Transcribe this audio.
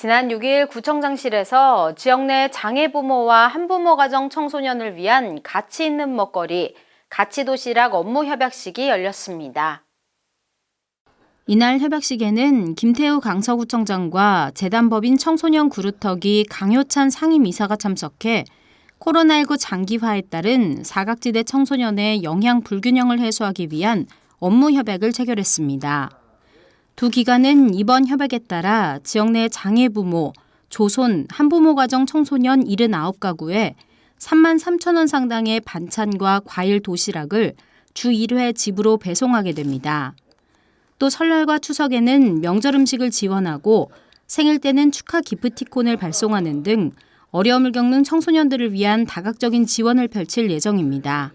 지난 6일 구청장실에서 지역 내 장애부모와 한부모 가정 청소년을 위한 가치 있는 먹거리, 가치도시락 업무 협약식이 열렸습니다. 이날 협약식에는 김태우 강서구청장과 재단법인 청소년 그루터기 강효찬 상임이사가 참석해 코로나19 장기화에 따른 사각지대 청소년의 영양 불균형을 해소하기 위한 업무 협약을 체결했습니다. 두 기관은 이번 협약에 따라 지역 내 장애 부모, 조손, 한부모 가정 청소년 79가구에 3만 3천 원 상당의 반찬과 과일 도시락을 주 1회 집으로 배송하게 됩니다. 또 설날과 추석에는 명절 음식을 지원하고 생일 때는 축하 기프티콘을 발송하는 등 어려움을 겪는 청소년들을 위한 다각적인 지원을 펼칠 예정입니다.